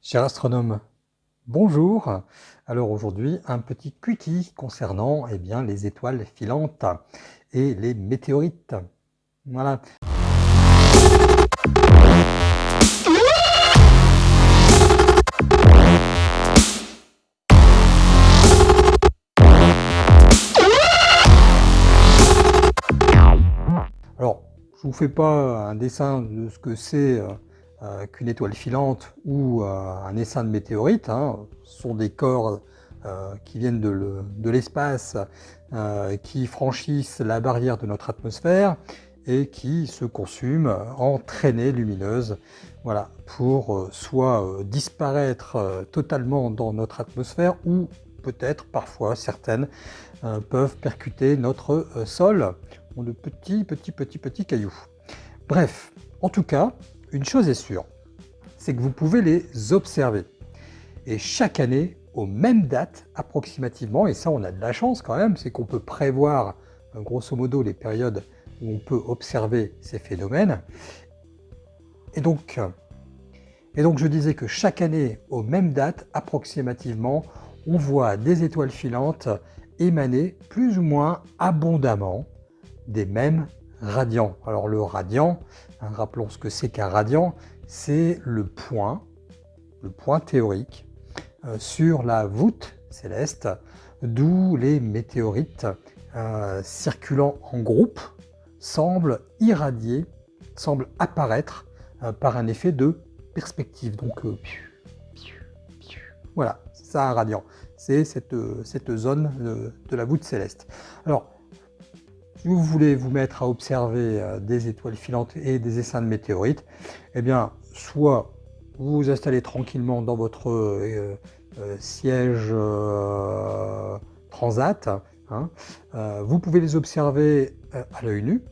Cher astronome, bonjour. Alors aujourd'hui, un petit quickie concernant eh bien, les étoiles filantes et les météorites. Voilà. Alors, je vous fais pas un dessin de ce que c'est euh, qu'une étoile filante ou euh, un essaim de météorites. Hein, sont des corps euh, qui viennent de l'espace, qui franchissent la barrière de notre atmosphère et qui se consument en traînées lumineuses voilà, pour soit disparaître totalement dans notre atmosphère ou peut-être parfois certaines peuvent percuter notre sol ont de petits petits petits petits cailloux. Bref, en tout cas, une chose est sûre, c'est que vous pouvez les observer. Et chaque année, aux mêmes dates approximativement, et ça on a de la chance quand même, c'est qu'on peut prévoir euh, grosso modo les périodes où on peut observer ces phénomènes. Et donc, et donc je disais que chaque année, aux mêmes dates approximativement, on voit des étoiles filantes émaner plus ou moins abondamment des mêmes radiant. Alors le radiant, hein, rappelons ce que c'est qu'un radiant, c'est le point, le point théorique euh, sur la voûte céleste, d'où les météorites euh, circulant en groupe semblent irradier, semblent apparaître euh, par un effet de perspective. Donc voilà, c'est ça un radiant. C'est cette, cette, zone de, de la voûte céleste. Alors, si vous voulez vous mettre à observer euh, des étoiles filantes et des essaims de météorites, eh bien, soit vous vous installez tranquillement dans votre euh, euh, siège transat, hein, vous pouvez les observer à l'œil nu,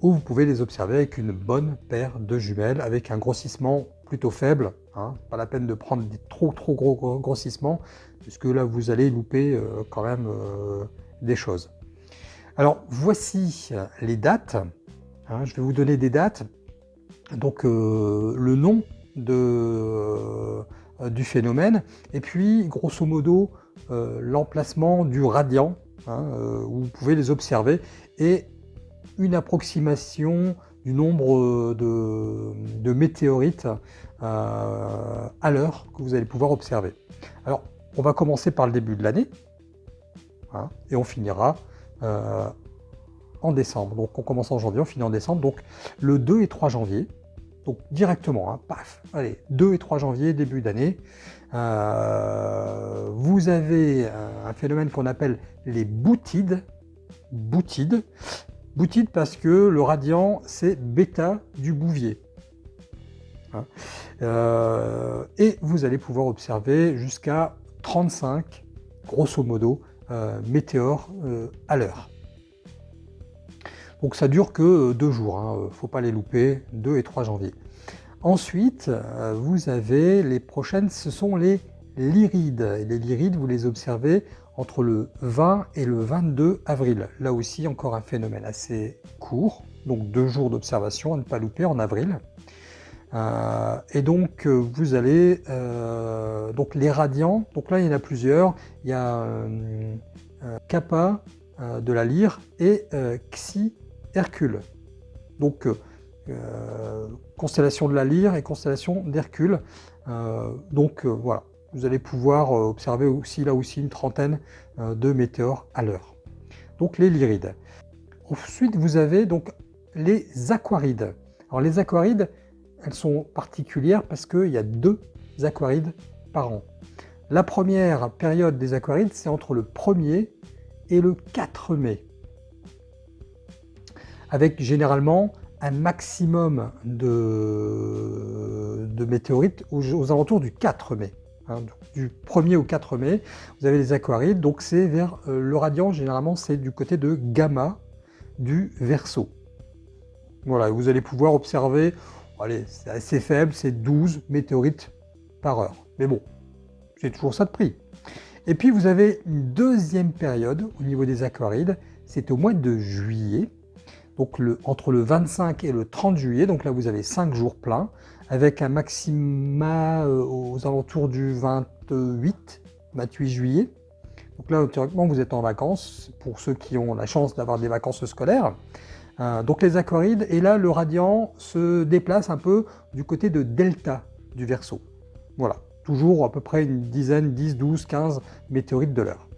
ou vous pouvez les observer avec une bonne paire de jumelles, avec un grossissement plutôt faible, hein, pas la peine de prendre des trop trop gros grossissements, puisque là vous allez louper quand même des choses. Alors, voici les dates. Hein, je vais vous donner des dates. Donc, euh, le nom euh, du phénomène, et puis, grosso modo, euh, l'emplacement du radiant, hein, où vous pouvez les observer, et une approximation du nombre de, météorites à l'heure que vous allez pouvoir observer. Alors, on va commencer par le début de l'année, hein, et on finira euh, en décembre. Donc on commence en janvier, on finit en décembre. Donc le 2 et 3 janvier, donc directement, hein, paf, allez, 2 et 3 janvier, début d'année, euh, vous avez un phénomène qu'on appelle les boutides. Boutides. Boutides parce que le radiant, c'est bêta du bouvier. Hein. Euh, et vous allez pouvoir observer jusqu'à 35, grosso modo, météores euh, à l'heure. Donc ça dure que euh, deux jours, hein, faut pas les louper, 2 et 3 janvier. Ensuite, vous avez les prochaines, ce sont les lyrides. les lyrides, vous les observez entre le 20 et le 22 avril. Là aussi, encore un phénomène assez court, donc deux jours d'observation à ne pas louper en avril. Et donc, vous allez donc les radiants, donc là il y en a plusieurs, il y a euh, euh, Kappa euh, de la lyre et Xi Hercule. Donc constellation de la lyre et constellation d'Hercule. donc voilà, vous allez pouvoir observer aussi là aussi une trentaine de météores à l'heure. Donc les lyrides. Ensuite vous avez donc les aquarides. Alors les aquarides, elles sont particulières parce qu'il y a deux aquarides par an. La première période des aquarides, c'est entre le 1er et le 4 mai, avec généralement un maximum de, météorites aux, alentours du 4 mai. Hein, du 1er au 4 mai, vous avez les aquarides, donc c'est vers euh, le radiant, généralement c'est du côté de gamma du Verseau. Voilà, vous allez pouvoir observer, allez, c'est assez faible, c'est 12 météorites par heure. Mais bon, c'est toujours ça de prix. Et puis vous avez une deuxième période au niveau des aquarides, c'est au mois de juillet. donc entre le 25 et le 30 juillet, donc là vous avez 5 jours pleins, avec un maxima euh, aux alentours du 28, 28 juillet. Donc là, théoriquement, vous êtes en vacances, pour ceux qui ont la chance d'avoir des vacances scolaires. Euh, donc les aquarides, et là, le radiant se déplace un peu du côté de delta du Verseau. Voilà, toujours à peu près une dizaine, 10, 12, 15 météorites de l'heure.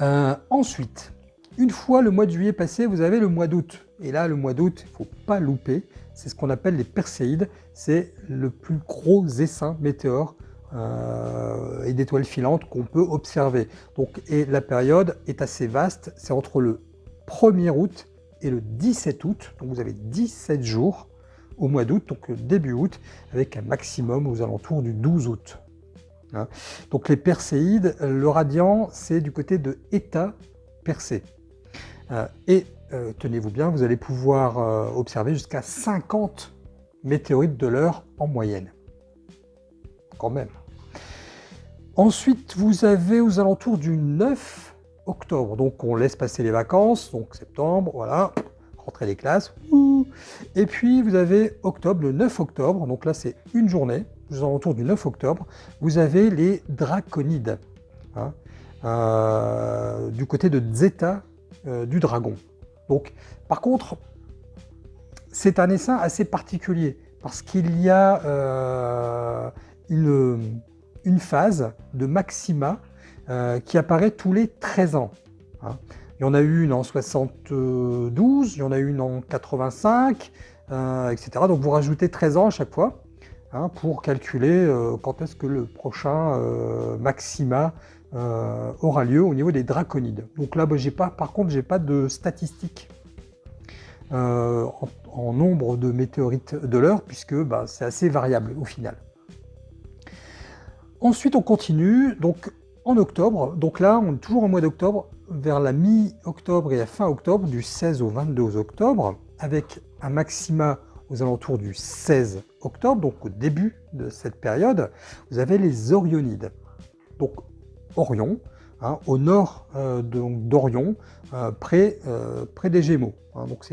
Euh, ensuite, une fois le mois de juillet passé, vous avez le mois d'août. Et là, le mois d'août, il ne faut pas louper, c'est ce qu'on appelle les Perséides. C'est le plus gros essaim météore euh, et d'étoiles filantes qu'on peut observer. Donc, et la période est assez vaste, c'est entre le 1er août et le 17 août, donc vous avez 17 jours au mois d'août, donc début août, avec un maximum aux alentours du 12 août. Hein. donc les Perséides, le radiant, c'est du côté de État Persée. Euh, et euh, tenez-vous bien, vous allez pouvoir observer jusqu'à 50 météorites de l'heure en moyenne. Quand même. Ensuite, vous avez aux alentours du 9 octobre. Donc, on laisse passer les vacances, donc septembre, voilà, rentrer les classes. Et puis, vous avez octobre, le 9 octobre, donc là, c'est une journée, aux alentours du 9 octobre, vous avez les draconides, hein, euh, du côté de Zeta euh, du dragon. Donc, par contre, c'est un essaim assez particulier, parce qu'il y a euh, une une phase de maxima euh, qui apparaît tous les 13 ans. Hein. Il y en a eu une en 72, il y en a eu une en 85, euh, etc. Donc vous rajoutez 13 ans à chaque fois hein, pour calculer euh, quand est-ce que le prochain maxima aura lieu au niveau des draconides. Donc là, bah, pas, par contre, j'ai pas de statistiques en, nombre de météorites de l'heure, puisque bah, c'est assez variable au final. Ensuite, on continue, donc en octobre, donc là, on est toujours au mois d'octobre, vers la mi-octobre et la fin octobre, du 16 au 22 octobre, avec un maxima aux alentours du 16 octobre, donc au début de cette période, vous avez les Orionides. Donc Orion, hein, au nord euh, d'Orion, euh, près, euh, près des Gémeaux. Hein. donc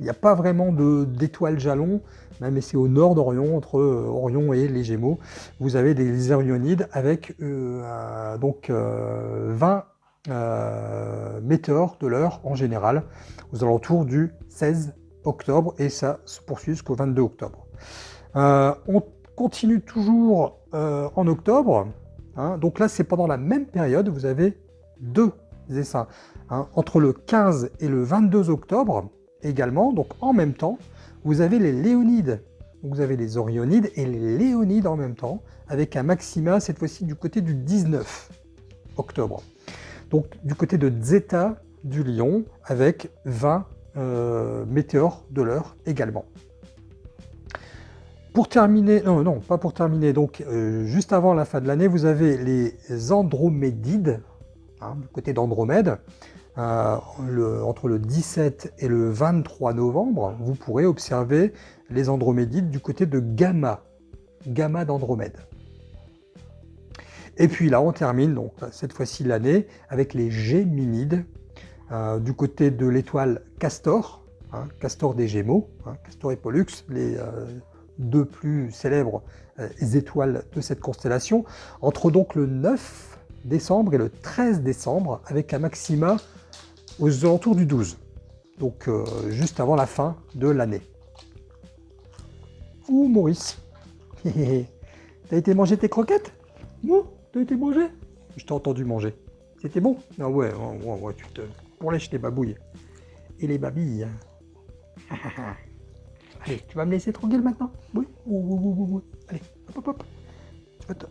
il n'y a pas vraiment d'étoiles jalons, même si c'est au nord d'Orion, entre euh, Orion et les Gémeaux, vous avez des Orionides avec euh, donc 20 euh, météores de l'heure en général, aux alentours du 16 octobre, et ça se poursuit jusqu'au 22 octobre. on continue toujours en octobre, hein. donc là c'est pendant la même période, vous avez deux essaims. Hein. entre le 15 et le 22 octobre, également, donc en même temps, vous avez les Léonides. Vous avez les Orionides et les Léonides en même temps, avec un maxima, cette fois-ci du côté du 19 octobre. Donc du côté de Zeta du Lion, avec 20 euh, météores de l'heure également. Pour terminer, non, non, pas pour terminer, donc euh, juste avant la fin de l'année, vous avez les Andromédides, hein, du côté d'Andromède, euh, entre le 17 et le 23 novembre, vous pourrez observer les Andromédides du côté de Gamma, Gamma d'Andromède. Et puis là, on termine, donc cette fois-ci l'année, avec les Géminides, euh, du côté de l'étoile Castor, hein, Castor des Gémeaux, hein, Castor et Pollux, les euh, deux plus célèbres étoiles de cette constellation, entre donc le 9 décembre et le 13 décembre, avec un maxima aux alentours du 12, donc euh, juste avant la fin de l'année. Ouh Maurice, t'as été manger tes croquettes? Non, t'as été manger? Je t'ai entendu manger. C'était bon? Ah ouais, ouais, ouais, tu te pour lèches les babouilles et les babilles. Allez, tu vas me laisser tranquille maintenant? Oui Allez, hop, hop, hop.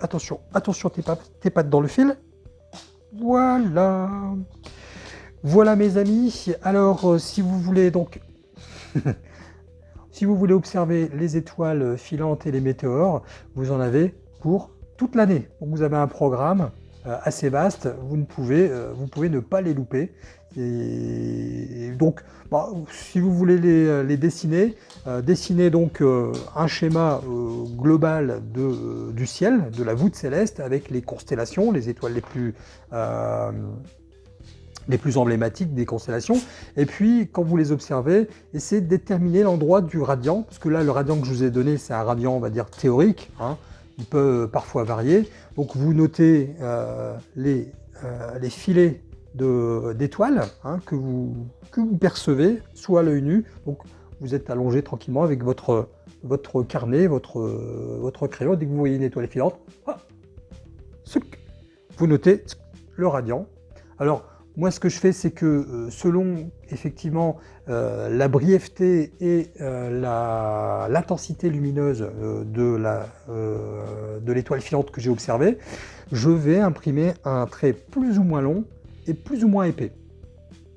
Attention, attention tes tes pattes dans le fil. Voilà. Voilà mes amis, alors euh, si vous voulez donc si vous voulez observer les étoiles filantes et les météores, vous en avez pour toute l'année. Donc vous avez un programme euh, assez vaste, vous ne pouvez, euh, vous pouvez ne pas les louper. Et, donc, bah, si vous voulez les, dessiner, dessinez donc un schéma global de, du ciel, de la voûte céleste, avec les constellations, les étoiles les plus les plus emblématiques des constellations. Et puis, quand vous les observez, essayez de déterminer l'endroit du radian, parce que là, le radian que je vous ai donné, c'est un radian, on va dire, théorique. Hein. Il peut parfois varier. Donc, vous notez euh, les, euh, les, filets d'étoiles hein, que, vous, que vous percevez, soit à l'œil nu. Donc, vous êtes allongé tranquillement avec votre, votre carnet, votre, votre crayon. Dès que vous voyez une étoile filante, vous notez le radian. Alors, moi, ce que je fais, c'est que euh, selon effectivement euh, la brièveté et euh, l'intensité lumineuse de l'étoile filante que j'ai observée, je vais imprimer un trait plus ou moins long et plus ou moins épais,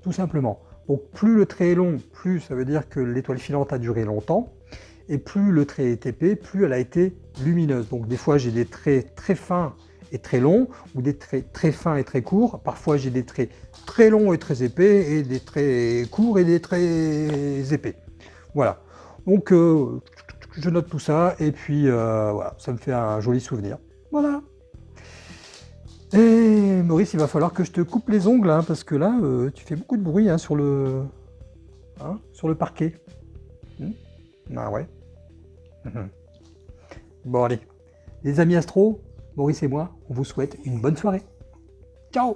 tout simplement. Donc plus le trait est long, plus ça veut dire que l'étoile filante a duré longtemps, et plus le trait est épais, plus elle a été lumineuse. Donc des fois j'ai des traits très fins très longs, ou des traits très fins et très courts. Parfois j'ai des traits très longs et très épais, et des traits courts et des traits épais. Voilà. Donc euh, je note tout ça, et puis euh, voilà, ça me fait un joli souvenir. Voilà. Et Maurice, il va falloir que je te coupe les ongles, hein, parce que là, euh, tu fais beaucoup de bruit hein, sur, le, hein, sur le parquet. Hmm? Ah ouais. Bon, allez. Les amis astro, Maurice et moi, on vous souhaite une bonne soirée. Ciao